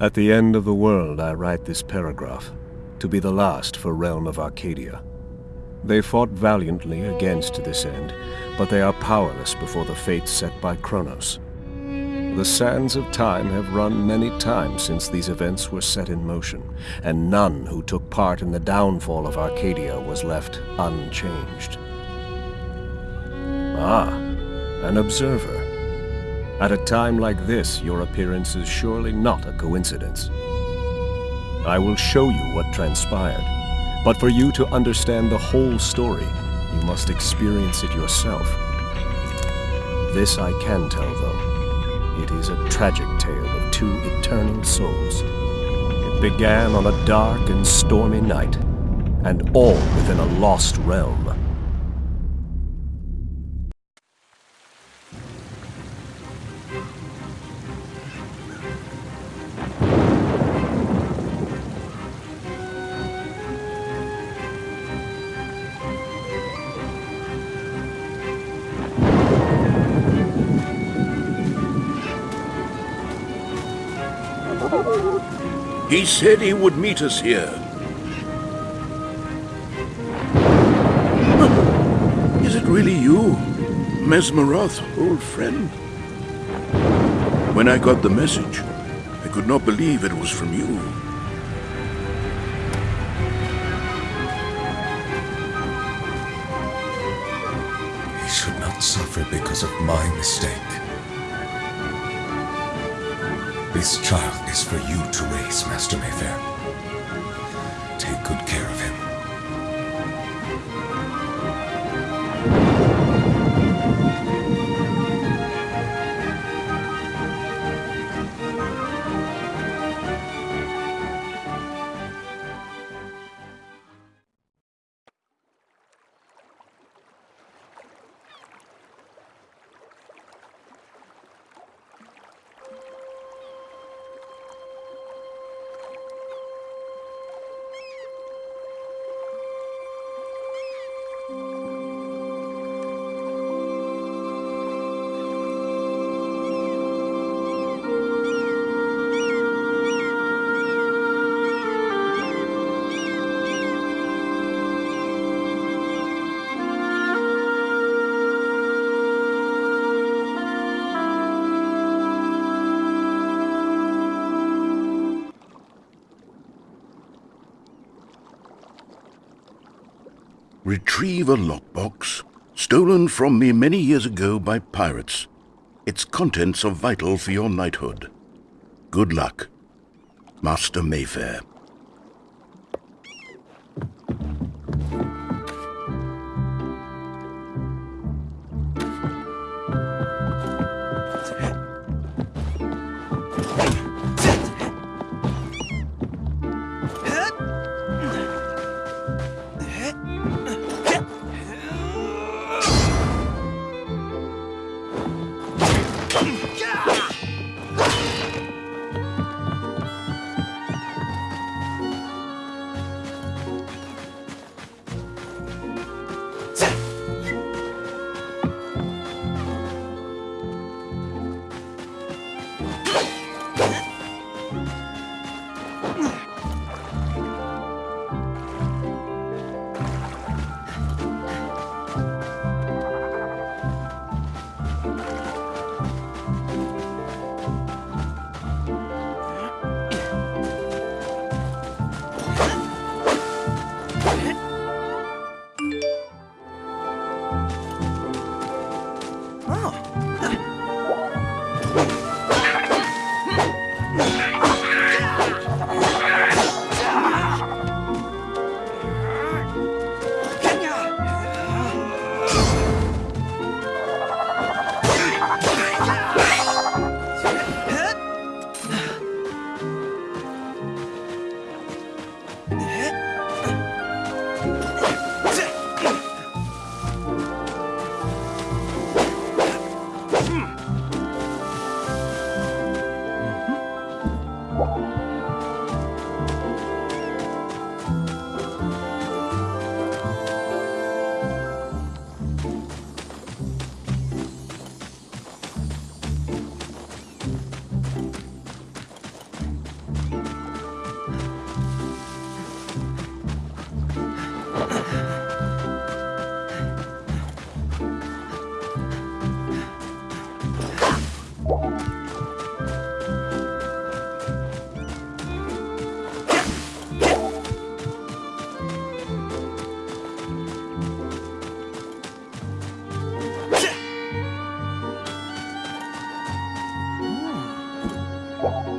At the end of the world, I write this paragraph, to be the last for Realm of Arcadia. They fought valiantly against this end, but they are powerless before the fate set by Kronos. The sands of time have run many times since these events were set in motion, and none who took part in the downfall of Arcadia was left unchanged. Ah, an observer. At a time like this, your appearance is surely not a coincidence. I will show you what transpired, but for you to understand the whole story, you must experience it yourself. This I can tell, though. It is a tragic tale of two eternal souls. It began on a dark and stormy night, and all within a lost realm. He said he would meet us here. Is it really you, Mesmeroth, old friend? When I got the message, I could not believe it was from you. He should not suffer because of my mistake. This child is for you to raise, Master Mayfair. Retrieve a lockbox, stolen from me many years ago by pirates. Its contents are vital for your knighthood. Good luck, Master Mayfair. 广播。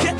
天